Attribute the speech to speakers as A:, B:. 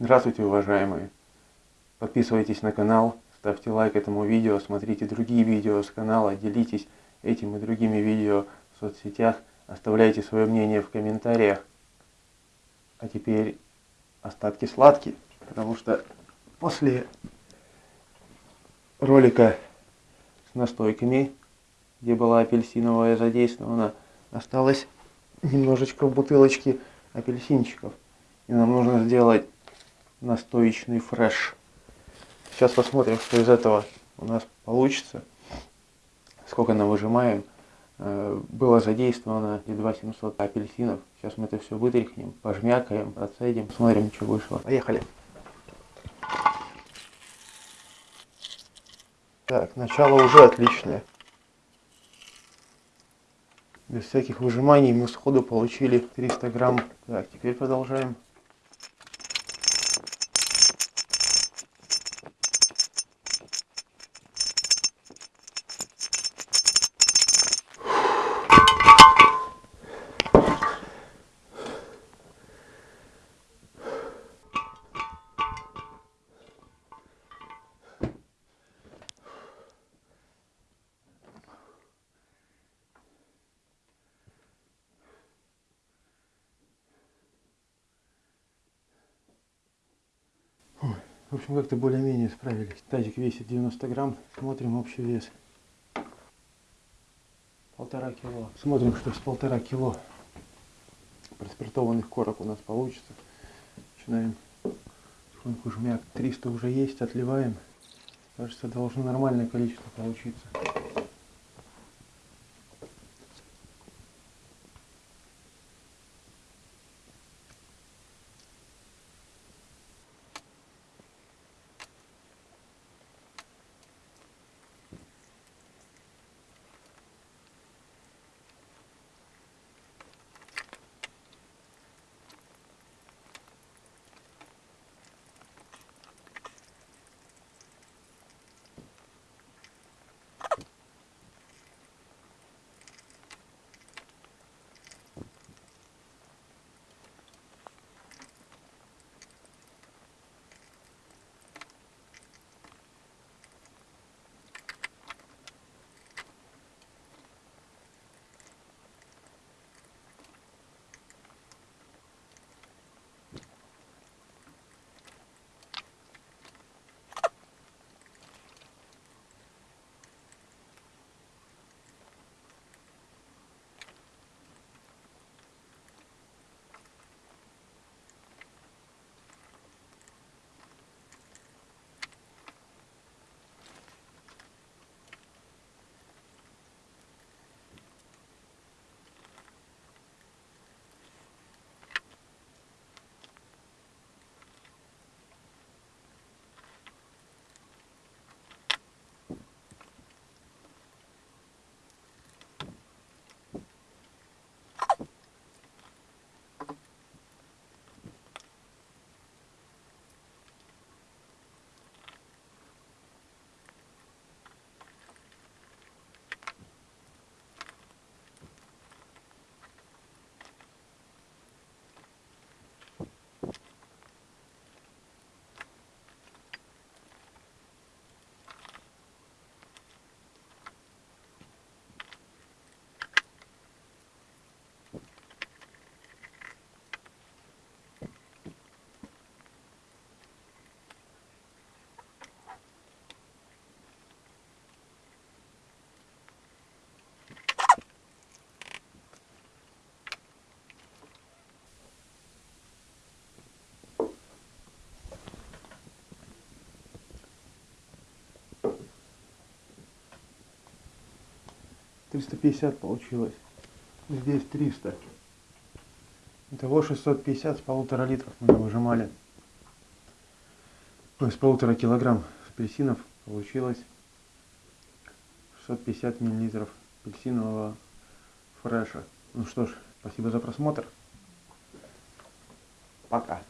A: Здравствуйте, уважаемые! Подписывайтесь на канал, ставьте лайк этому видео, смотрите другие видео с канала, делитесь этим и другими видео в соцсетях, оставляйте свое мнение в комментариях. А теперь остатки сладкие, потому что после ролика с настойками, где была апельсиновая задействована, осталось немножечко в бутылочке апельсинчиков. И нам нужно сделать настоечный фреш. Сейчас посмотрим, что из этого у нас получится. Сколько нам выжимаем. Э, было задействовано едва 700 апельсинов. Сейчас мы это все вытряхнем, пожмякаем, процедим, смотрим, что вышло. Поехали. Так, начало уже отличное. Без всяких выжиманий мы сходу получили 300 грамм. Так, теперь продолжаем. В общем, как-то более-менее справились. Тазик весит 90 грамм. Смотрим общий вес. Полтора кило. Смотрим, что с полтора кило проспиртованных корок у нас получится. Начинаем потихоньку жмяк. 300 уже есть, отливаем. Кажется, должно нормальное количество получиться. Триста пятьдесят получилось. Здесь триста. Итого 650 с полутора литров мы выжимали. Ну, с полутора килограмм апельсинов получилось 650 миллилитров апельсинового фреша. Ну что ж, спасибо за просмотр. Пока.